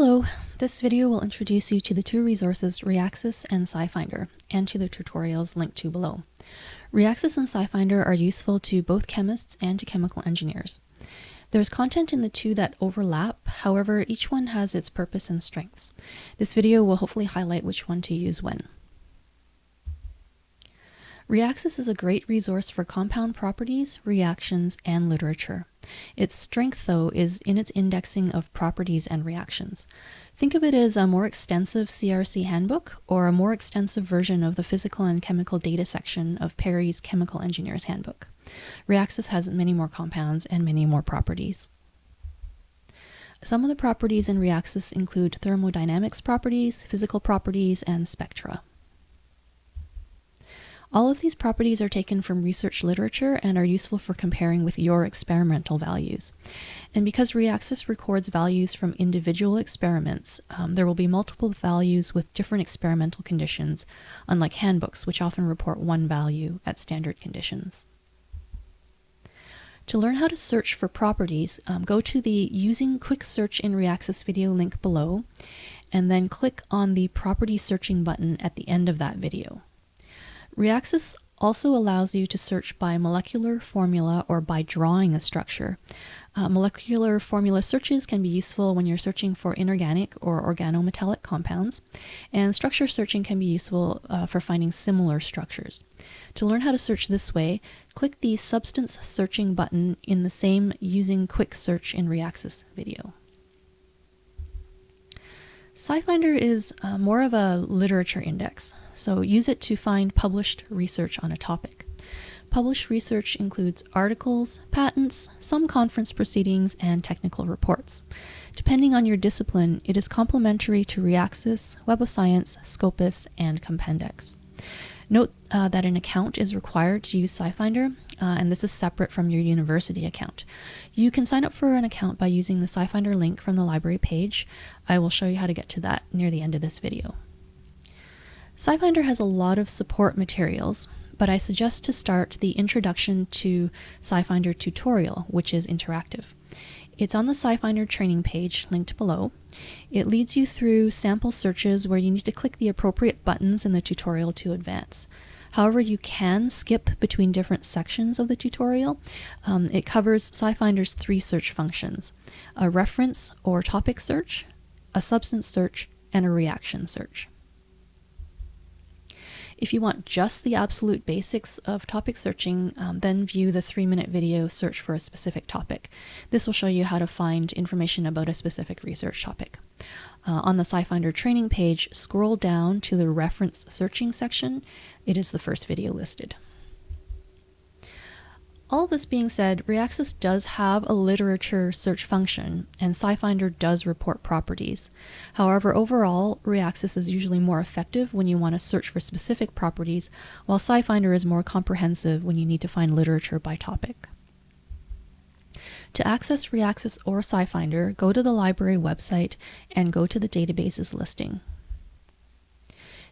Hello, this video will introduce you to the two resources Reaxys and SciFinder, and to the tutorials linked to below. Reaxys and SciFinder are useful to both chemists and to chemical engineers. There's content in the two that overlap, however each one has its purpose and strengths. This video will hopefully highlight which one to use when. Reaxys is a great resource for compound properties, reactions, and literature. Its strength, though, is in its indexing of properties and reactions. Think of it as a more extensive CRC handbook or a more extensive version of the physical and chemical data section of Perry's Chemical Engineer's Handbook. Reaxys has many more compounds and many more properties. Some of the properties in Reaxys include thermodynamics properties, physical properties, and spectra. All of these properties are taken from research literature and are useful for comparing with your experimental values. And because Reaxys records values from individual experiments, um, there will be multiple values with different experimental conditions, unlike handbooks, which often report one value at standard conditions. To learn how to search for properties, um, go to the Using Quick Search in Reaxys video link below, and then click on the Property Searching button at the end of that video. Reaxys also allows you to search by molecular formula or by drawing a structure. Uh, molecular formula searches can be useful when you're searching for inorganic or organometallic compounds, and structure searching can be useful uh, for finding similar structures. To learn how to search this way, click the Substance Searching button in the same Using Quick Search in Reaxys video. SciFinder is uh, more of a literature index, so use it to find published research on a topic. Published research includes articles, patents, some conference proceedings, and technical reports. Depending on your discipline, it is complementary to Reaxys, Web of Science, Scopus, and Compendex. Note uh, that an account is required to use SciFinder, uh, and this is separate from your university account. You can sign up for an account by using the SciFinder link from the library page. I will show you how to get to that near the end of this video. SciFinder has a lot of support materials, but I suggest to start the Introduction to SciFinder tutorial, which is interactive. It's on the SciFinder training page linked below. It leads you through sample searches where you need to click the appropriate buttons in the tutorial to advance. However, you can skip between different sections of the tutorial. Um, it covers SciFinder's three search functions, a reference or topic search, a substance search, and a reaction search. If you want just the absolute basics of topic searching, um, then view the three minute video search for a specific topic. This will show you how to find information about a specific research topic. Uh, on the SciFinder training page, scroll down to the reference searching section. It is the first video listed. All this being said, Reaxys does have a literature search function, and SciFinder does report properties. However, overall, Reaxys is usually more effective when you want to search for specific properties, while SciFinder is more comprehensive when you need to find literature by topic. To access Reaxys or SciFinder, go to the library website and go to the databases listing.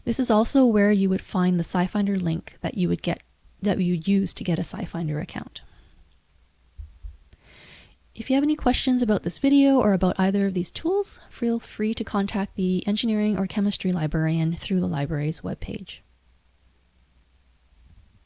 This is also where you would find the SciFinder link that you would get that you use to get a SciFinder account. If you have any questions about this video or about either of these tools, feel free to contact the engineering or chemistry librarian through the library's webpage.